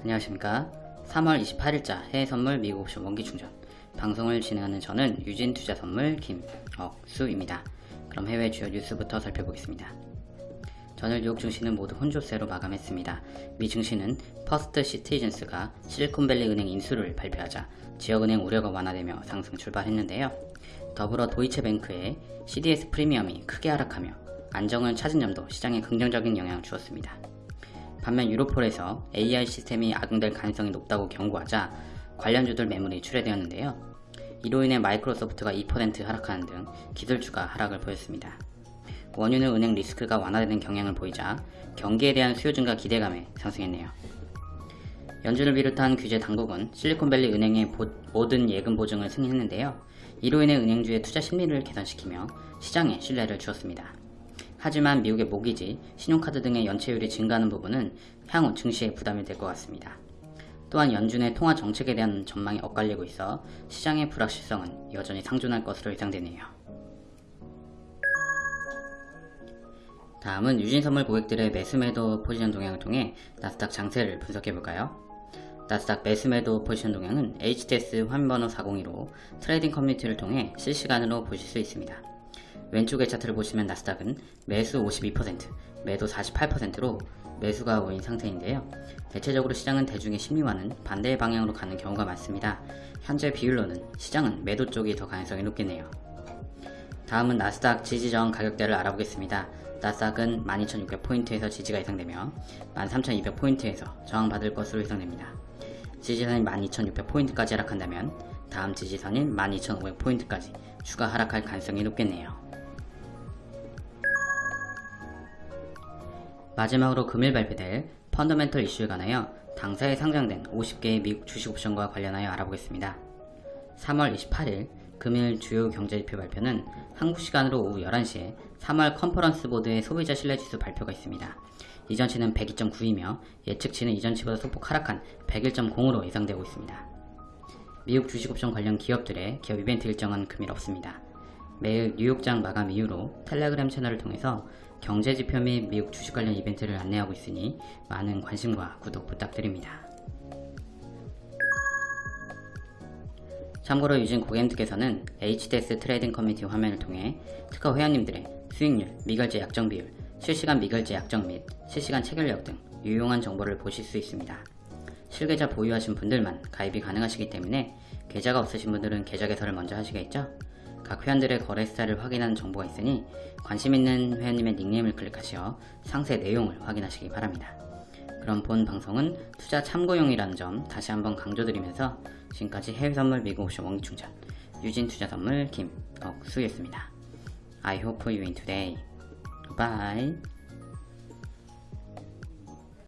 안녕하십니까 3월 28일자 해외선물 미국 옵션 원기충전 방송을 진행하는 저는 유진투자선물 김억수입니다 그럼 해외 주요 뉴스부터 살펴보겠습니다 전일 뉴욕 증시는 모두 혼조세로 마감했습니다. 미 증시는 퍼스트 시티즌스가 실리콘밸리 은행 인수를 발표하자 지역은행 우려가 완화되며 상승 출발했는데요. 더불어 도이체뱅크의 CDS 프리미엄이 크게 하락하며 안정을 찾은 점도 시장에 긍정적인 영향을 주었습니다. 반면 유로폴에서 AI 시스템이 악용될 가능성이 높다고 경고하자 관련주들 매물이 출회되었는데요. 이로 인해 마이크로소프트가 2% 하락하는 등 기술주가 하락을 보였습니다. 원유는 은행 리스크가 완화되는 경향을 보이자 경기에 대한 수요 증가 기대감에 상승했네요. 연준을 비롯한 규제 당국은 실리콘밸리 은행의 보, 모든 예금 보증을 승인했는데요. 이로 인해 은행주의 투자 심리를 개선시키며 시장에 신뢰를 주었습니다. 하지만 미국의 모기지, 신용카드 등의 연체율이 증가하는 부분은 향후 증시에 부담이 될 것 같습니다. 또한 연준의 통화 정책에 대한 전망이 엇갈리고 있어 시장의 불확실성은 여전히 상존할 것으로 예상되네요. 다음은 유진선물 고객들의 매수매도 포지션 동향을 통해 나스닥 장세를 분석해볼까요? 나스닥 매수매도 포지션 동향은 HTS 화면번호 402로 trading 커뮤니티를 통해 실시간으로 보실 수 있습니다. 왼쪽의 차트를 보시면 나스닥은 매수 52%, 매도 48%로 매수가 모인 상태인데요. 대체적으로 시장은 대중의 심리와는 반대의 방향으로 가는 경우가 많습니다. 현재 비율로는 시장은 매도 쪽이 더 가능성이 높겠네요. 다음은 나스닥 지지저항 가격대를 알아보겠습니다. 나스닥은 12,600포인트에서 지지가 예상되며 13,200포인트에서 저항받을 것으로 예상됩니다. 지지선이 12,600포인트까지 하락한다면 다음 지지선인 12,500포인트까지 추가 하락할 가능성이 높겠네요. 마지막으로 금일 발표될 펀더멘털 이슈에 관하여 당사에 상장된 50개의 미국 주식 옵션과 관련하여 알아보겠습니다. 3월 28일 금일 주요 경제지표 발표는 한국 시간으로 오후 11시에 3월 컨퍼런스 보드의 소비자 신뢰지수 발표가 있습니다. 이전치는 102.9이며 예측치는 이전치보다 소폭 하락한 101.0으로 예상되고 있습니다. 미국 주식옵션 관련 기업들의 기업 이벤트 일정은 금일 없습니다. 매일 뉴욕장 마감 이후로 텔레그램 채널을 통해서 경제지표 및 미국 주식 관련 이벤트를 안내하고 있으니 많은 관심과 구독 부탁드립니다. 참고로 유진 고객님께서는 HTS trading 커뮤니티 화면을 통해 특허 회원님들의 수익률, 미결제 약정 비율, 실시간 미결제 약정 및 실시간 체결력 등 유용한 정보를 보실 수 있습니다. 실계좌 보유하신 분들만 가입이 가능하시기 때문에 계좌가 없으신 분들은 계좌 개설을 먼저 하시겠죠? 각 회원들의 거래 스타일을 확인하는 정보가 있으니 관심 있는 회원님의 닉네임을 클릭하시어 상세 내용을 확인하시기 바랍니다. 그럼 본 방송은 투자 참고용이라는 점 다시 한번 강조드리면서 지금까지 해외선물 미국 옵션 원기충전 유진투자선물 김억수였습니다. I hope you win today. Bye.